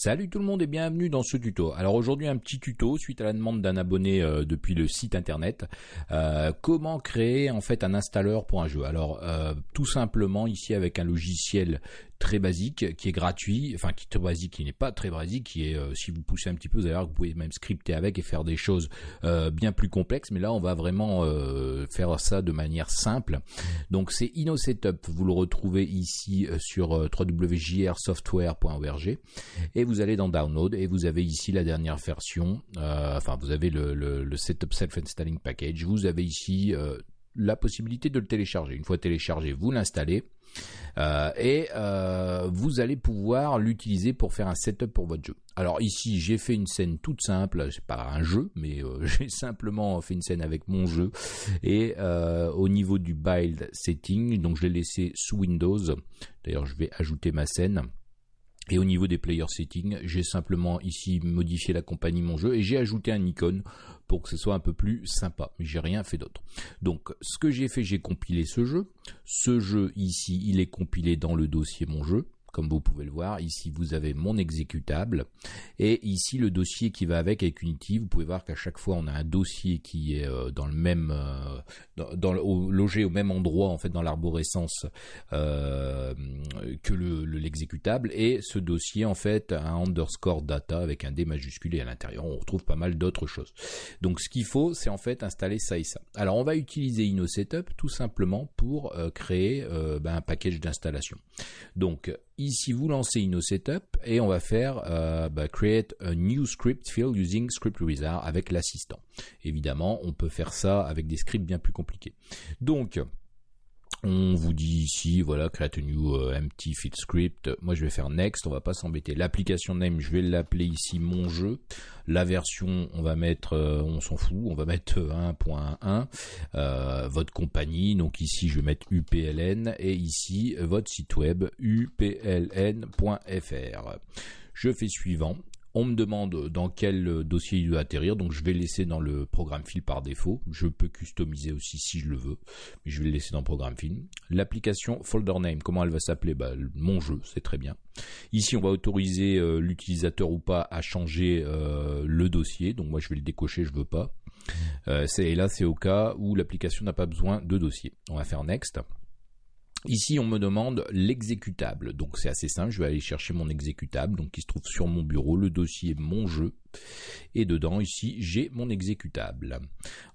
Salut tout le monde et bienvenue dans ce tuto. Alors aujourd'hui un petit tuto suite à la demande d'un abonné euh, depuis le site internet. Euh, comment créer en fait un installeur pour un jeu? Alors euh, tout simplement ici avec un logiciel très basique qui est gratuit, enfin qui est très basique, qui n'est pas très basique, qui est si vous poussez un petit peu vous allez voir que vous pouvez même scripter avec et faire des choses bien plus complexes. Mais là on va vraiment faire ça de manière simple. Donc c'est InnoSetup, vous le retrouvez ici sur www.jrsoftware.org et vous allez dans Download et vous avez ici la dernière version, euh, enfin vous avez le, Setup Self-Installing Package, vous avez ici euh, la possibilité de le télécharger. Une fois téléchargé, vous l'installez euh, et vous allez pouvoir l'utiliser pour faire un setup pour votre jeu. Alors ici, j'ai fait une scène toute simple, c'est pas un jeu, mais j'ai simplement fait une scène avec mon jeu et au niveau du build setting, donc je l'ai laissé sous Windows. D'ailleurs, je vais ajouter ma scène. Et au niveau des player settings, j'ai simplement ici modifié la compagnie mon jeu et j'ai ajouté un icône pour que ce soit un peu plus sympa. Mais j'ai rien fait d'autre. Donc ce que j'ai fait, j'ai compilé ce jeu. Ce jeu ici, il est compilé dans le dossier mon jeu comme vous pouvez le voir. Ici, vous avez mon exécutable et ici le dossier qui va avec avec Unity. Vous pouvez voir qu'à chaque fois, on a un dossier qui est euh, dans le même, euh, dans, logé au même endroit en fait dans l'arborescence euh, que le l'exécutable et ce dossier en fait a un underscore data avec un D majuscule et à l'intérieur on retrouve pas mal d'autres choses. Donc ce qu'il faut, c'est en fait installer ça et ça. Alors on va utiliser InnoSetup tout simplement pour créer ben, un package d'installation. Donc Ici, vous lancez InnoSetup et on va faire euh, bah, create a new script field using script wizard avec l'assistant. Évidemment, on peut faire ça avec des scripts bien plus compliqués. Donc, on vous dit ici, voilà, create a new euh, empty field script. Moi, je vais faire next. On va pas s'embêter. L'application name, je vais l'appeler ici mon jeu. La version, on va mettre, euh, on s'en fout, on va mettre 1.1. Euh, votre compagnie, donc ici, je vais mettre UPLN et ici votre site web upln.fr. Je fais suivant on me demande dans quel dossier il doit atterrir, donc je vais le laisser dans le programme fil par défaut. Je peux customiser aussi si je le veux, mais je vais le laisser dans le programme fil. L'application folder name, comment elle va s'appeler? Bah, Mon jeu, c'est très bien. Ici, on va autoriser euh, l'utilisateur ou pas à changer euh, le dossier, donc moi je vais le décocher, je veux pas. Euh, et là, c'est au cas où l'application n'a pas besoin de dossier. On va faire next. Ici, on me demande l'exécutable. Donc, c'est assez simple. Je vais aller chercher mon exécutable, donc qui se trouve sur mon bureau, le dossier mon jeu. Et dedans, ici, j'ai mon exécutable.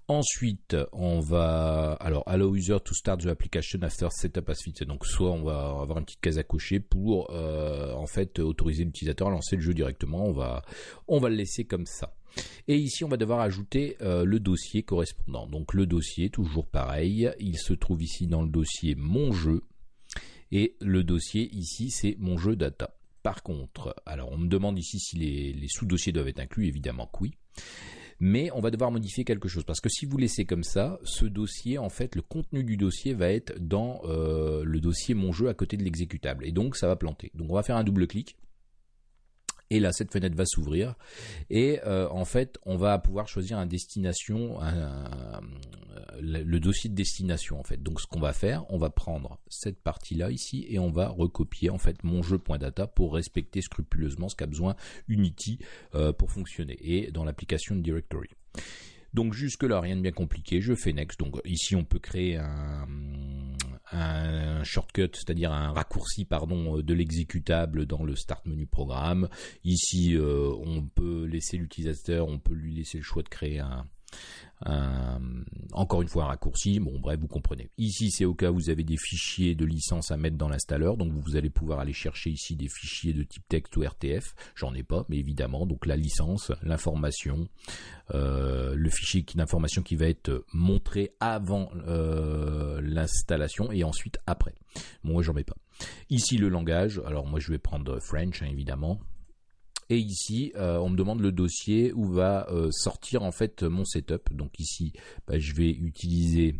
Ensuite, on va, alors, allow user to start the application after setup as fitted. Donc, soit on va avoir une petite case à cocher pour, euh, en fait, autoriser l'utilisateur à lancer le jeu directement. On va, on va le laisser comme ça. Et ici, on va devoir ajouter euh, le dossier correspondant. Donc le dossier, toujours pareil, il se trouve ici dans le dossier mon jeu. Et le dossier ici, c'est mon jeu data. Par contre, alors on me demande ici si les, sous-dossiers doivent être inclus, évidemment que oui. Mais on va devoir modifier quelque chose parce que si vous laissez comme ça, ce dossier, en fait, le contenu du dossier va être dans euh, le dossier mon jeu à côté de l'exécutable et donc ça va planter. Donc on va faire un double clic et là, cette fenêtre va s'ouvrir. Et euh, en fait, on va pouvoir choisir un destination, le dossier de destination en fait. Donc, ce qu'on va faire, on va prendre cette partie-là ici et on va recopier en fait mon jeu.data pour respecter scrupuleusement ce qu'a besoin Unity euh, pour fonctionner et dans l'application directory. Donc jusque là rien de bien compliqué, je fais next. Donc ici on peut créer un, un shortcut, c'est-à-dire un raccourci pardon de l'exécutable dans le start menu programme. Ici euh, on peut laisser l'utilisateur, on peut lui laisser le choix de créer un, encore une fois un raccourci, bon bref vous comprenez. Ici c'est au cas où vous avez des fichiers de licence à mettre dans l'installeur, donc vous allez pouvoir aller chercher ici des fichiers de type texte ou RTF, j'en ai pas, mais évidemment, donc la licence, l'information, euh, le fichier d'information qui va être montré avant euh, l'installation et ensuite après. moi j'en mets pas. Ici le langage, alors moi je vais prendre French hein, évidemment, et ici, euh, on me demande le dossier où va euh, sortir en fait mon setup. Donc ici, bah, je vais utiliser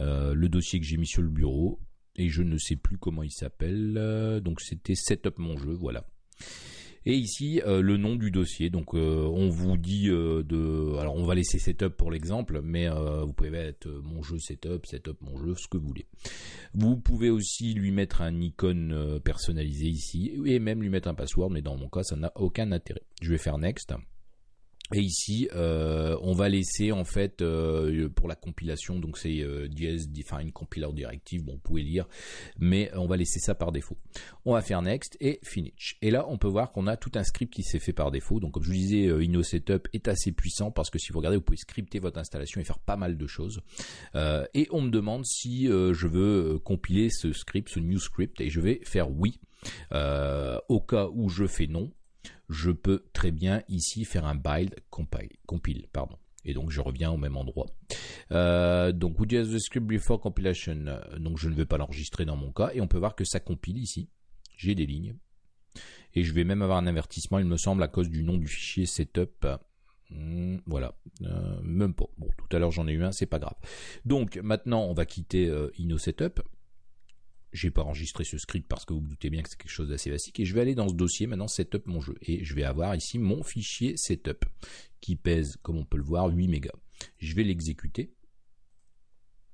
le dossier que j'ai mis sur le bureau et je ne sais plus comment il s'appelle. donc c'était setup mon jeu, voilà. Et ici, le nom du dossier. Donc, on vous dit de... Alors, on va laisser setup pour l'exemple, mais vous pouvez mettre mon jeu setup, setup mon jeu, ce que vous voulez. Vous pouvez aussi lui mettre un icône personnalisé ici, et même lui mettre un password, mais dans mon cas, ça n'a aucun intérêt. Je vais faire next. Et ici, euh, on va laisser en fait euh, pour la compilation, donc c'est euh, DS Define Compiler Directive, bon, vous pouvez lire, mais on va laisser ça par défaut. On va faire Next et Finish. Et là, on peut voir qu'on a tout un script qui s'est fait par défaut. Donc, comme je vous disais, euh, InnoSetup est assez puissant parce que si vous regardez, vous pouvez scripter votre installation et faire pas mal de choses. Euh, et on me demande si je veux compiler ce script, ce new script, et je vais faire oui. au cas où je fais non, je peux très bien ici faire un build compile, compile. Et donc je reviens au même endroit. Euh, donc would you the script before compilation? Donc je ne vais pas l'enregistrer dans mon cas et on peut voir que ça compile ici. J'ai des lignes et je vais même avoir un avertissement, il me semble, à cause du nom du fichier setup. Hmm, voilà, euh, même pas. Bon, tout à l'heure j'en ai eu un, c'est pas grave. Donc maintenant on va quitter euh, InnoSetup j'ai pas enregistré ce script parce que vous, vous doutez bien que c'est quelque chose d'assez basique et je vais aller dans ce dossier maintenant setup mon jeu et je vais avoir ici mon fichier setup qui pèse comme on peut le voir 8 mégas. Je vais l'exécuter.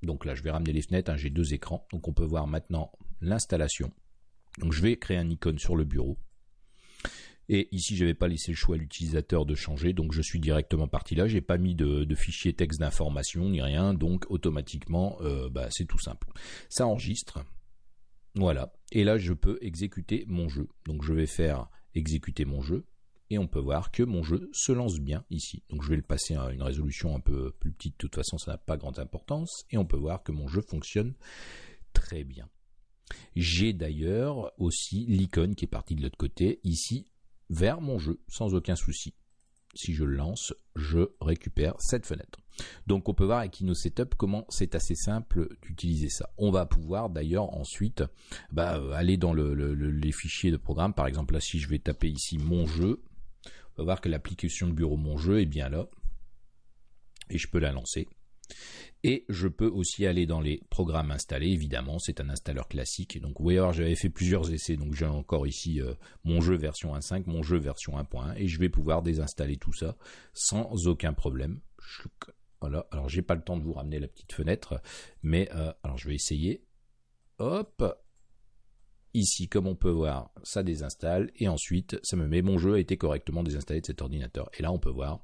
Donc là je vais ramener les fenêtres, hein, j'ai deux écrans donc on peut voir maintenant l'installation. Donc je vais créer un icône sur le bureau. Et ici, je n'avais pas laissé le choix à l'utilisateur de changer, donc je suis directement parti là. J'ai pas mis de, fichier texte d'information ni rien, donc automatiquement, euh, bah, c'est tout simple. Ça enregistre. Voilà. Et là, je peux exécuter mon jeu. Donc, je vais faire exécuter mon jeu. Et on peut voir que mon jeu se lance bien ici. Donc, je vais le passer à une résolution un peu plus petite. De toute façon, ça n'a pas grande importance. Et on peut voir que mon jeu fonctionne très bien. J'ai d'ailleurs aussi l'icône qui est partie de l'autre côté, ici, vers mon jeu, sans aucun souci si je le lance, je récupère cette fenêtre. Donc on peut voir avec InnoSetup comment c'est assez simple d'utiliser ça. On va pouvoir d'ailleurs ensuite bah, aller dans les fichiers de programme. Par exemple là si je vais taper ici mon jeu, on va voir que l'application de bureau mon jeu est bien là. Et je peux la lancer. Et je peux aussi aller dans les programmes installés, évidemment, c'est un installeur classique. Donc vous voyez, j'avais fait plusieurs essais, donc j'ai encore ici euh, mon jeu version 1.5, mon jeu version 1.1, et je vais pouvoir désinstaller tout ça sans aucun problème. Voilà, alors j'ai pas le temps de vous ramener la petite fenêtre, mais euh, alors je vais essayer. Hop, Ici, comme on peut voir, ça désinstalle et ensuite ça me met mon jeu a été correctement désinstallé de cet ordinateur. Et là, on peut voir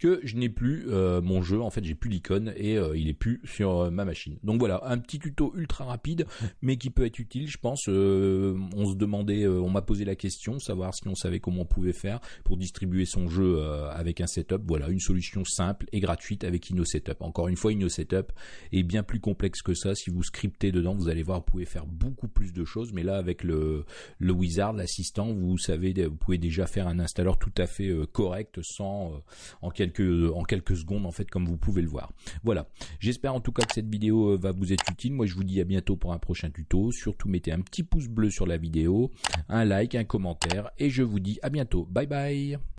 que je n'ai plus euh, mon jeu, en fait j'ai plus l'icône et euh, il est plus sur euh, ma machine. Donc voilà, un petit tuto ultra rapide mais qui peut être utile je pense. on se demandait, on m'a posé la question, savoir si on savait comment on pouvait faire pour distribuer son jeu avec un setup. Voilà, une solution simple et gratuite avec InnoSetup. Encore une fois, InnoSetup est bien plus complexe que ça. Si vous scriptez dedans, vous allez voir, vous pouvez faire beaucoup plus de choses. Mais là, avec le, le Wizard, l'assistant, vous savez, vous pouvez déjà faire un installeur tout à fait correct sans en quelque en quelques secondes en fait comme vous pouvez le voir. Voilà. J'espère en tout cas que cette vidéo euh, va vous être utile. Moi je vous dis à bientôt pour un prochain tuto. Surtout mettez un petit pouce bleu sur la vidéo, un like, un commentaire et je vous dis à bientôt. Bye bye